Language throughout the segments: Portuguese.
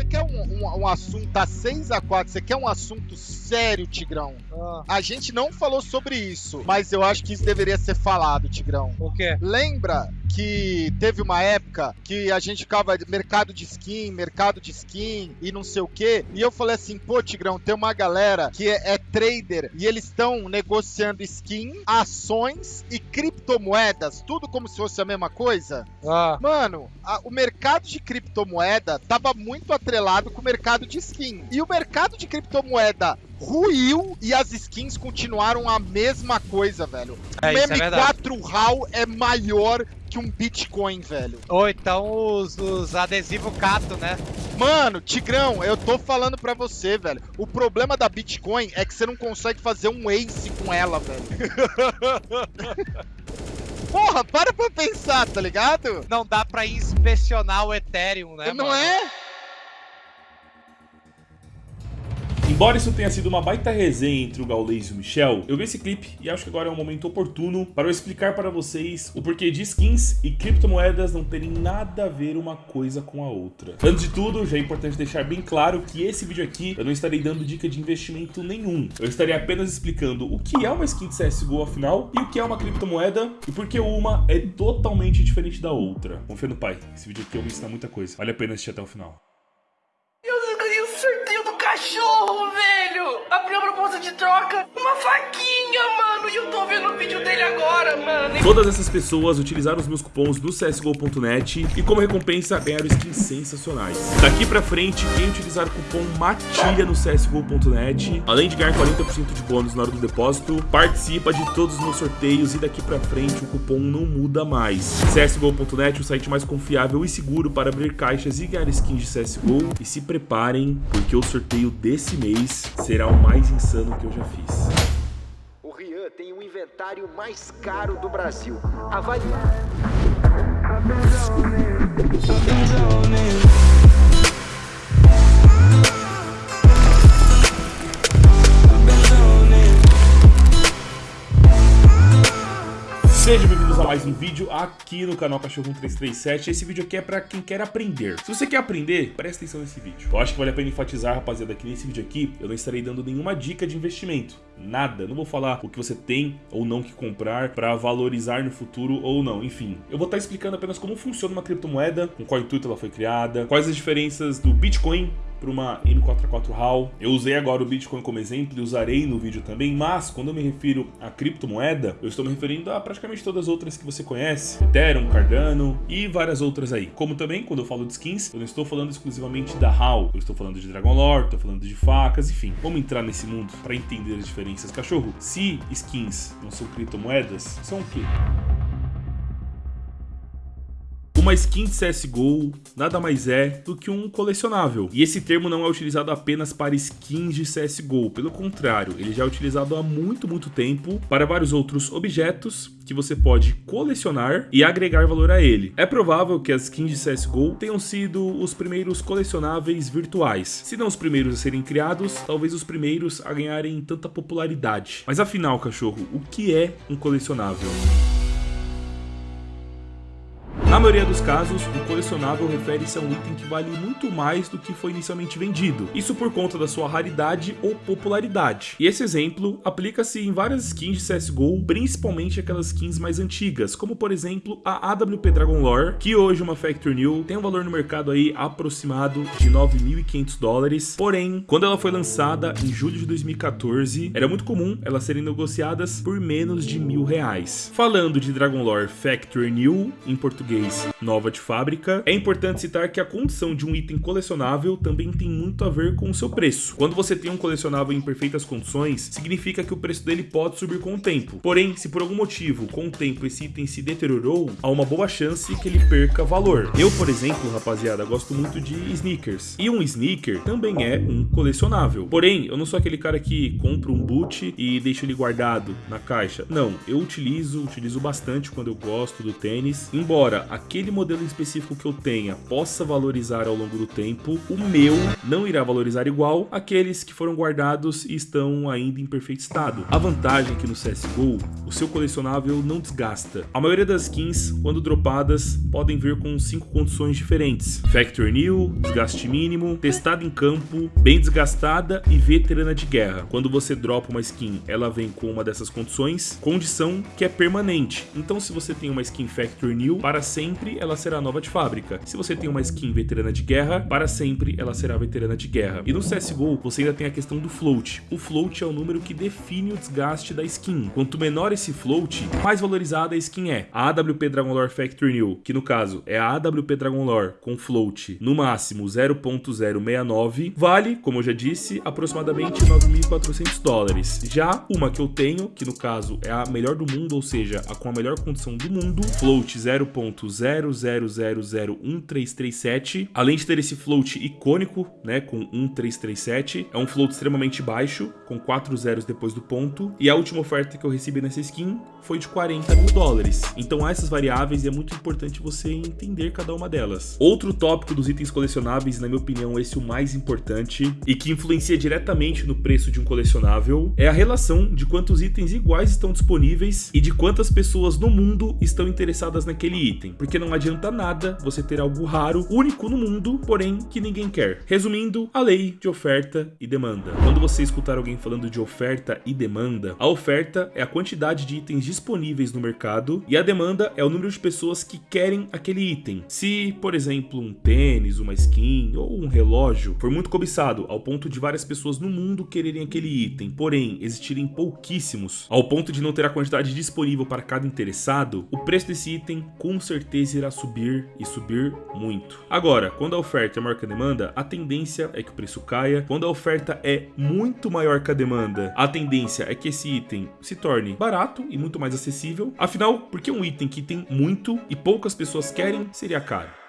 você quer um, um, um assunto, tá 6 a 4 você quer um assunto sério, Tigrão? Ah, A gente não falou sobre isso, mas eu acho que isso deveria ser falado, Tigrão. o quê? Lembra que teve uma época que a gente ficava mercado de skin, mercado de skin e não sei o que, e eu falei assim, pô, Tigrão, tem uma galera que é, é trader e eles estão negociando skin, ações e criptomoedas, tudo como se fosse a mesma coisa. Ah, Mano, a- o mercado de criptomoeda tava muito atrelado com o mercado de skin. E o mercado de criptomoeda ruiu e as skins continuaram a mesma coisa, velho. é, o isso é verdade. M4 RAW é maior que um Bitcoin, velho. Ou então os, os adesivos cato, né? Mano, Tigrão, eu tô falando pra você, velho. O problema da Bitcoin é que você não consegue fazer um ace com ela, velho. Porra, para pra pensar, tá ligado? Não dá pra inspecionar o Ethereum, né? não mano? é? Embora isso tenha sido uma baita resenha entre o Gaules e o Michel, eu vi esse clipe e acho que agora é um momento oportuno para eu explicar para vocês o porquê de skins e criptomoedas não terem nada a ver uma coisa com a outra. Antes de tudo, já é importante deixar bem claro que esse vídeo aqui eu não estarei dando dica de investimento nenhum. Eu estarei apenas explicando o que é uma skin de CSGO afinal e o que é uma criptomoeda e por que uma é totalmente diferente da outra. Confia no pai, esse vídeo aqui eu vou ensinar muita coisa. Vale a pena assistir até o final. Eu ganhei o sorteio do cachorro, velho! Abri a proposta de troca, uma faquinha, mano! E eu tô vendo o vídeo dele agora, mano! Todas essas pessoas utilizaram os meus cupons do CSGO.net e como recompensa ganharam skins sensacionais. Daqui pra frente, quem utilizar o cupom MATILHA no CSGO.net, além de ganhar 40% de bônus na hora do depósito, participa de todos os meus sorteios e daqui pra frente o cupom não muda mais. CSGO.net, o site mais confiável e seguro para abrir caixas e ganhar skins de CSGO. E se preparem, porque o sorteio desse mês será o mais insano que eu já fiz. O Rian tem o inventário mais caro do Brasil. Avalie. Mais um vídeo aqui no canal Cachorro 1337. Esse vídeo aqui é pra quem quer aprender. Se você quer aprender, presta atenção nesse vídeo. Eu acho que vale a pena enfatizar, rapaziada, que nesse vídeo aqui eu não estarei dando nenhuma dica de investimento. Nada. Não vou falar o que você tem ou não que comprar pra valorizar no futuro ou não. Enfim, eu vou estar explicando apenas como funciona uma criptomoeda, com qual intuito ela foi criada, quais as diferenças do Bitcoin para uma M44 HAL. Eu usei agora o Bitcoin como exemplo e usarei no vídeo também, mas quando eu me refiro a criptomoeda, eu estou me referindo a praticamente todas as outras que você conhece, Ethereum, Cardano e várias outras aí. Como também, quando eu falo de skins, eu não estou falando exclusivamente da HAL, eu estou falando de Dragon Lore, estou falando de facas, enfim. Vamos entrar nesse mundo para entender as diferenças. Cachorro, se skins não são criptomoedas, são o quê? Uma skin de CSGO nada mais é do que um colecionável. E esse termo não é utilizado apenas para skins de CSGO, pelo contrário, ele já é utilizado há muito, muito tempo para vários outros objetos que você pode colecionar e agregar valor a ele. É provável que as skins de CSGO tenham sido os primeiros colecionáveis virtuais. Se não os primeiros a serem criados, talvez os primeiros a ganharem tanta popularidade. Mas afinal, cachorro, o que é um colecionável? Na maioria dos casos, o colecionável refere-se a um item que vale muito mais do que foi inicialmente vendido. Isso por conta da sua raridade ou popularidade. E esse exemplo aplica-se em várias skins de CSGO, principalmente aquelas skins mais antigas, como por exemplo a AWP Dragon Lore, que hoje uma Factory New tem um valor no mercado aí aproximado de 9.500 dólares. Porém, quando ela foi lançada em julho de 2014, era muito comum elas serem negociadas por menos de mil reais. Falando de Dragon Lore Factory New, em português nova de fábrica, é importante citar que a condição de um item colecionável também tem muito a ver com o seu preço. Quando você tem um colecionável em perfeitas condições, significa que o preço dele pode subir com o tempo. Porém, se por algum motivo, com o tempo, esse item se deteriorou, há uma boa chance que ele perca valor. Eu, por exemplo, rapaziada, gosto muito de sneakers. E um sneaker também é um colecionável. Porém, eu não sou aquele cara que compra um boot e deixa ele guardado na caixa. Não, eu utilizo, utilizo bastante quando eu gosto do tênis. Embora aquele modelo específico que eu tenha possa valorizar ao longo do tempo, o meu não irá valorizar igual aqueles que foram guardados e estão ainda em perfeito estado. A vantagem é que no CSGO, o seu colecionável não desgasta. A maioria das skins, quando dropadas, podem vir com cinco condições diferentes. Factory New, desgaste mínimo, testada em campo, bem desgastada e veterana de guerra. Quando você dropa uma skin, ela vem com uma dessas condições, condição que é permanente. Então se você tem uma skin Factory New, para sempre ela será nova de fábrica. Se você tem uma skin veterana de guerra, para sempre ela será veterana de guerra. E no CSGO, você ainda tem a questão do float. O float é o número que define o desgaste da skin. Quanto menor esse float, mais valorizada a skin é. A AWP Dragon Lore Factory New, que no caso é a AWP Dragon Lore com float no máximo 0.069, vale, como eu já disse, aproximadamente 9.400 dólares. Já uma que eu tenho, que no caso é a melhor do mundo, ou seja, a com a melhor condição do mundo, float 0.00011337, além de ter esse float icônico, né, com 1337, é um float extremamente baixo, com 4 zeros depois do ponto, e a última oferta que eu recebi nessa skin foi de 40 mil dólares. Então há essas variáveis e é muito importante você entender cada uma delas. Outro tópico dos itens colecionáveis, na minha opinião, esse é o mais importante e que influencia diretamente no preço de um colecionável, é a relação de quantos itens iguais estão disponíveis e de quantas pessoas no mundo estão interessadas naquele item. Porque não adianta nada você ter algo raro, único no mundo, porém que ninguém quer. Resumindo, a lei de oferta e demanda. Quando você escutar alguém falando de oferta e demanda, a oferta é a quantidade de itens disponíveis no mercado e a demanda é o número de pessoas que querem aquele item. Se, por exemplo, um tênis, uma skin ou um relógio for muito cobiçado ao ponto de várias pessoas no mundo quererem aquele item, porém existirem pouquíssimos, ao ponto de não ter a quantidade disponível para cada interessado, o preço desse item com certeza irá subir e subir muito. Agora, quando a oferta é maior que a demanda, a tendência é que o preço caia. Quando a oferta é muito maior que a demanda, a tendência é que esse item se torne barato e muito mais acessível. Afinal, porque um item que tem muito e poucas pessoas querem seria caro?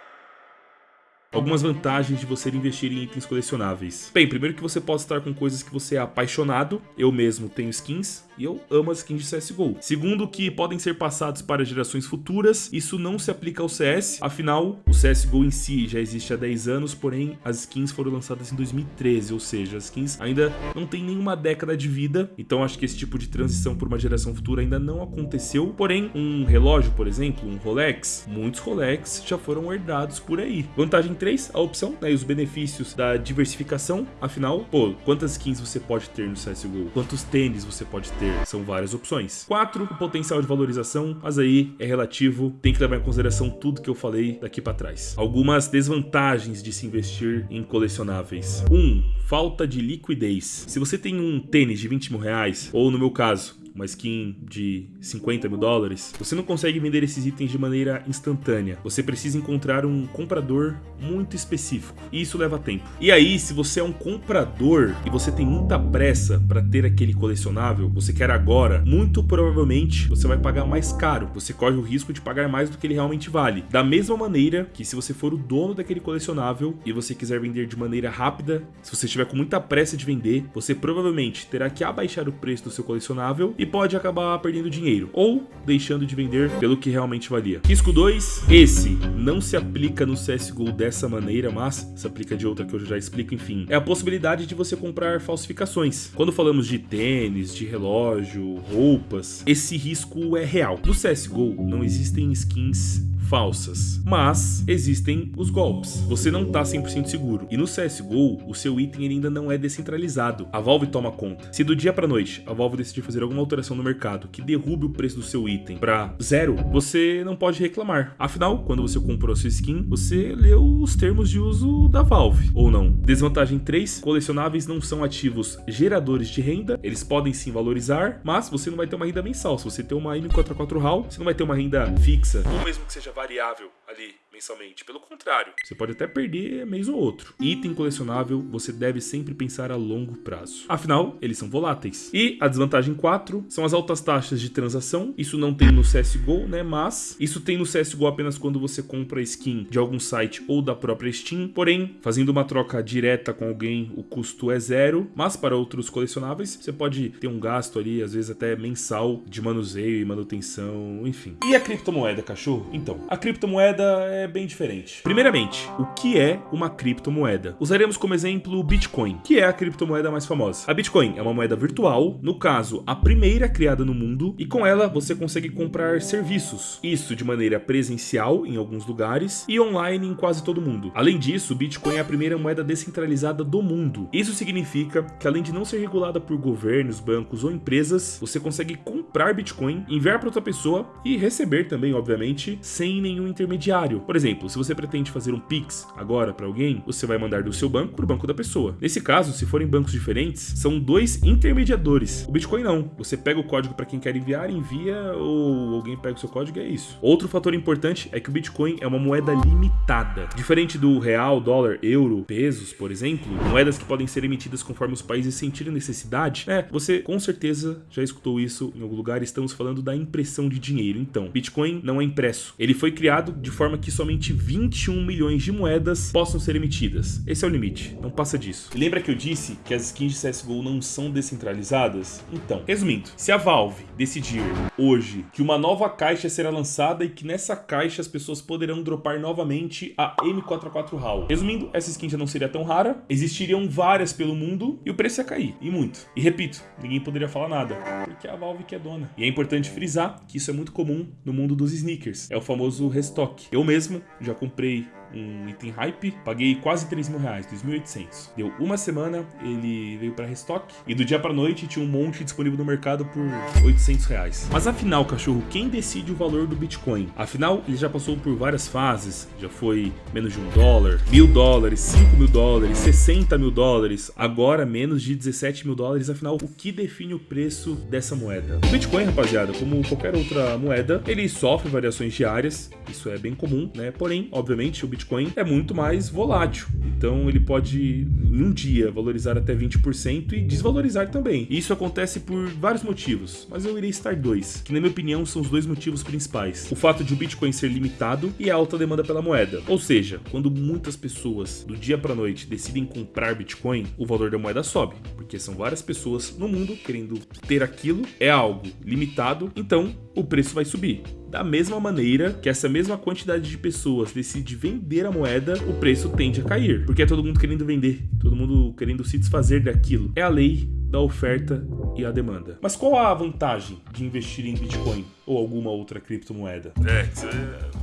Algumas vantagens de você investir em itens colecionáveis. Bem, primeiro que você pode estar com coisas que você é apaixonado. Eu mesmo tenho skins e eu amo as skins de CSGO. Segundo que podem ser passados para gerações futuras. Isso não se aplica ao CS. Afinal, o CSGO em si já existe há 10 anos, porém as skins foram lançadas em 2013, ou seja, as skins ainda não tem nenhuma década de vida. Então acho que esse tipo de transição por uma geração futura ainda não aconteceu. Porém, um relógio, por exemplo, um Rolex, muitos Rolex já foram herdados por aí. Vantagem 3, a opção né, e os benefícios da diversificação. Afinal, pô, quantas skins você pode ter no CSGO? Quantos tênis você pode ter? São várias opções. 4, o potencial de valorização, mas aí é relativo, tem que levar em consideração tudo que eu falei daqui para trás. Algumas desvantagens de se investir em colecionáveis. 1. Um, falta de liquidez. Se você tem um tênis de 20 mil reais, ou no meu caso, uma skin de 50 mil dólares, você não consegue vender esses itens de maneira instantânea. Você precisa encontrar um comprador muito específico. E isso leva tempo. E aí, se você é um comprador e você tem muita pressa para ter aquele colecionável, você quer agora, muito provavelmente você vai pagar mais caro. Você corre o risco de pagar mais do que ele realmente vale. Da mesma maneira que se você for o dono daquele colecionável e você quiser vender de maneira rápida, se você estiver com muita pressa de vender, você provavelmente terá que abaixar o preço do seu colecionável e pode acabar perdendo dinheiro ou deixando de vender pelo que realmente valia. Risco 2, esse não se aplica no CSGO dessa maneira, mas se aplica de outra que eu já explico, enfim. É a possibilidade de você comprar falsificações. Quando falamos de tênis, de relógio, roupas, esse risco é real. No CSGO não existem skins falsas, mas existem os golpes. Você não tá 100% seguro. E no CSGO, o seu item ainda não é descentralizado. A Valve toma conta. Se do dia pra noite a Valve decidir fazer alguma alteração no mercado que derrube o preço do seu item para zero, você não pode reclamar. Afinal, quando você comprou a sua skin, você leu os termos de uso da Valve, ou não. Desvantagem 3, colecionáveis não são ativos geradores de renda, eles podem sim valorizar, mas você não vai ter uma renda mensal. Se você tem uma M44 HAL, você não vai ter uma renda fixa, ou mesmo que seja variável ali mensalmente. Pelo contrário, você pode até perder mês ou outro. Item colecionável, você deve sempre pensar a longo prazo. Afinal, eles são voláteis. E a desvantagem 4 são as altas taxas de transação. Isso não tem no CSGO, né? Mas isso tem no CSGO apenas quando você compra skin de algum site ou da própria Steam. Porém, fazendo uma troca direta com alguém, o custo é zero. Mas para outros colecionáveis, você pode ter um gasto ali, às vezes até mensal, de manuseio e manutenção, enfim. E a criptomoeda, cachorro? Então, a criptomoeda é bem diferente. Primeiramente, o que é uma criptomoeda? Usaremos como exemplo o Bitcoin, que é a criptomoeda mais famosa. A Bitcoin é uma moeda virtual, no caso, a primeira criada no mundo, e com ela você consegue comprar serviços. Isso de maneira presencial em alguns lugares e online em quase todo mundo. Além disso, o Bitcoin é a primeira moeda descentralizada do mundo. Isso significa que além de não ser regulada por governos, bancos ou empresas, você consegue comprar Bitcoin, enviar para outra pessoa e receber também, obviamente, sem nenhum intermediário. Por exemplo, se você pretende fazer um Pix agora para alguém, você vai mandar do seu banco para o banco da pessoa. Nesse caso, se forem bancos diferentes, são dois intermediadores. O Bitcoin não. Você pega o código para quem quer enviar, envia ou alguém pega o seu código e é isso. Outro fator importante é que o Bitcoin é uma moeda limitada. Diferente do real, dólar, euro, pesos, por exemplo, moedas que podem ser emitidas conforme os países sentirem necessidade, né? Você com certeza já escutou isso em algum lugar, estamos falando da impressão de dinheiro. Então, Bitcoin não é impresso. Ele foi criado de forma que somente 21 milhões de moedas possam ser emitidas. Esse é o limite, não passa disso. E lembra que eu disse que as skins de CSGO não são descentralizadas? Então, resumindo, se a Valve decidir hoje que uma nova caixa será lançada e que nessa caixa as pessoas poderão dropar novamente a M44 HAL. Resumindo, essa skin já não seria tão rara, existiriam várias pelo mundo e o preço ia cair, e muito. E repito, ninguém poderia falar nada, porque é a Valve que é dona. E é importante frisar que isso é muito comum no mundo dos sneakers, é o famoso restock. Eu mesmo já comprei um item hype, paguei quase 3 mil reais, 2.800. Deu uma semana, ele veio para restock e do dia para noite tinha um monte disponível no mercado por 800 reais. Mas afinal, cachorro, quem decide o valor do Bitcoin? Afinal, ele já passou por várias fases, já foi menos de um dólar, mil dólares, 5 mil dólares, 60 mil dólares, agora menos de 17 mil dólares. Afinal, o que define o preço dessa moeda? O Bitcoin, rapaziada, como qualquer outra moeda, ele sofre variações diárias, isso é bem comum, né? Porém, obviamente, o Bitcoin é muito mais volátil. Então ele pode em um dia valorizar até 20% e desvalorizar também. Isso acontece por vários motivos, mas eu irei citar dois, que na minha opinião são os dois motivos principais. O fato de o Bitcoin ser limitado e a alta demanda pela moeda. Ou seja, quando muitas pessoas do dia para noite decidem comprar Bitcoin, o valor da moeda sobe, porque são várias pessoas no mundo querendo ter aquilo, é algo limitado, então o preço vai subir. Da mesma maneira que essa mesma quantidade de pessoas decide vender a moeda, o preço tende a cair, porque é todo mundo querendo vender, todo mundo querendo se desfazer daquilo. É a lei da oferta e a demanda. Mas qual a vantagem de investir em Bitcoin ou alguma outra criptomoeda? É,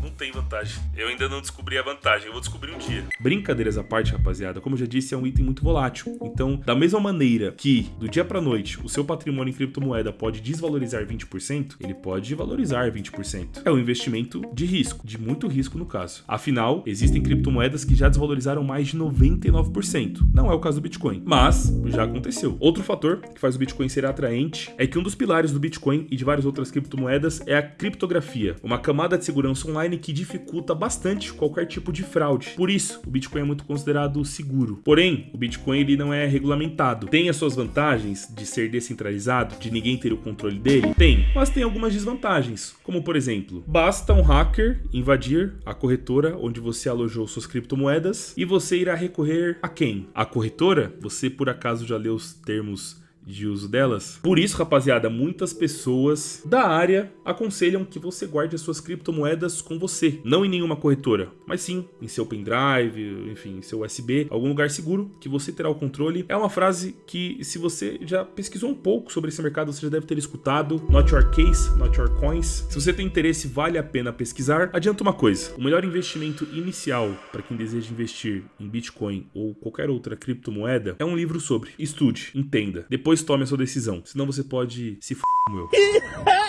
não tem vantagem. Eu ainda não descobri a vantagem, eu vou descobrir um dia. Brincadeiras à parte, rapaziada, como eu já disse, é um item muito volátil. Então, da mesma maneira que do dia para noite o seu patrimônio em criptomoeda pode desvalorizar 20%, ele pode valorizar 20%. É um investimento de risco, de muito risco no caso. Afinal, existem criptomoedas que já desvalorizaram mais de 99%. Não é o caso do Bitcoin, mas já aconteceu. Outro fator que faz o Bitcoin ser atraente é que um dos pilares do Bitcoin e de várias outras criptomoedas é a criptografia, uma camada de segurança online que dificulta bastante qualquer tipo de fraude. Por isso, o Bitcoin é muito considerado seguro. Porém, o Bitcoin ele não é regulamentado. Tem as suas vantagens de ser descentralizado, de ninguém ter o controle dele? Tem, mas tem algumas desvantagens, como por exemplo, basta um hacker invadir a corretora onde você alojou suas criptomoedas e você irá recorrer a quem? A corretora? Você por acaso já leu os termos de uso delas. Por isso, rapaziada, muitas pessoas da área aconselham que você guarde as suas criptomoedas com você, não em nenhuma corretora, mas sim em seu pendrive, enfim, em seu USB, algum lugar seguro que você terá o controle. É uma frase que, se você já pesquisou um pouco sobre esse mercado, você já deve ter escutado. Not your case, not your coins. Se você tem interesse, vale a pena pesquisar. Adianta uma coisa: o melhor investimento inicial para quem deseja investir em Bitcoin ou qualquer outra criptomoeda é um livro sobre. Estude, entenda. Depois depois tome a sua decisão. Senão você pode se f... meu.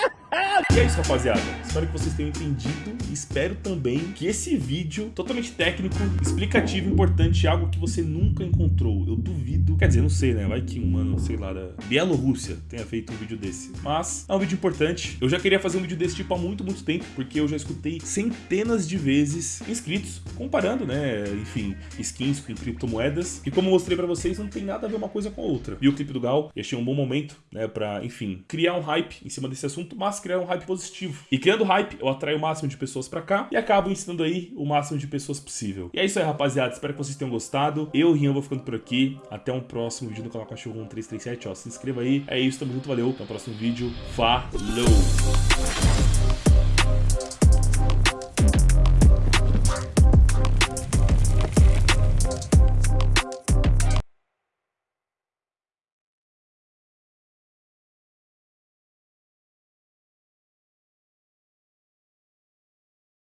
E é isso, rapaziada. Espero que vocês tenham entendido. Espero também que esse vídeo totalmente técnico, explicativo, importante, algo que você nunca encontrou. Eu duvido. Quer dizer, não sei, né? Vai que um mano, sei lá, da Bielorrússia tenha feito um vídeo desse. Mas é um vídeo importante. Eu já queria fazer um vídeo desse tipo há muito, muito tempo, porque eu já escutei centenas de vezes inscritos comparando, né? Enfim, skins com criptomoedas. E como eu mostrei pra vocês, não tem nada a ver uma coisa com a outra. Vi o clipe do Gal e achei um bom momento, né? Pra, enfim, criar um hype em cima desse assunto, mas criar um hype positivo. E criando hype, eu atraio o máximo de pessoas pra cá e acabo ensinando aí o máximo de pessoas possível. E é isso aí, rapaziada. Espero que vocês tenham gostado. Eu, Rian, vou ficando por aqui. Até um próximo vídeo do canal Cachorro 1337. Ó, se inscreva aí. É isso, tamo junto, valeu. Até o próximo vídeo. Falou!